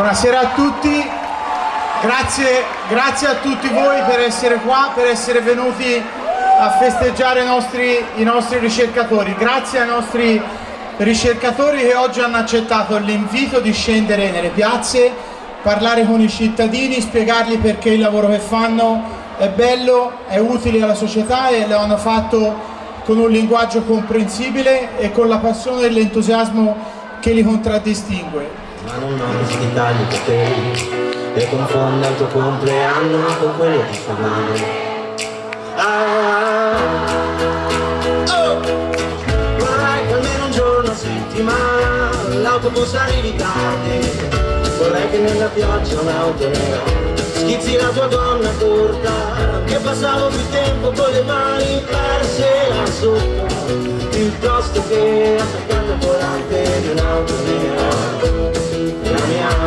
Buonasera a tutti, grazie, grazie, a tutti voi per essere qua, per essere venuti a festeggiare i nostri, i nostri ricercatori. Grazie ai nostri ricercatori che oggi hanno accettato l'invito di scendere nelle piazze, parlare con i cittadini, spiegargli perché il lavoro che fanno è bello, è utile alla società e lo hanno fatto con un linguaggio comprensibile e con la passione e l'entusiasmo che li contraddistingue ma non ho questi tagli capelli e confonda il tuo compleanno con quello di madre ah, oh, vorrei che almeno un giorno a settimana l'autobus arrivi tardi. Vorrei che nella pioggia un'auto nera schizzi la tua donna corta che passavo più tempo con le mani perse là sotto piuttosto che attaccando al volante di un'auto nera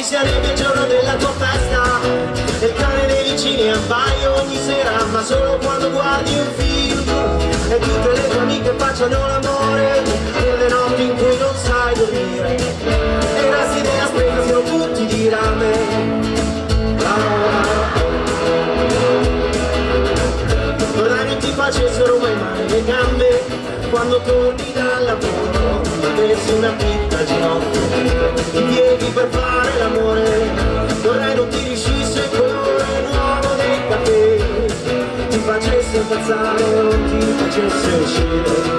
ci sarebbe il giorno della tua festa. Il cane dei vicini abbaia ogni sera Ma solo quando guardi un film. E tutte le tue amiche facciano l'amore Nelle notti in cui non sai dormire. E i rasti della spesa sono tutti di rame. Vorrei non ti facessero mai male le gambe Quando torni dal lavoro Avessi una al ginocchio I silent, you just say shit.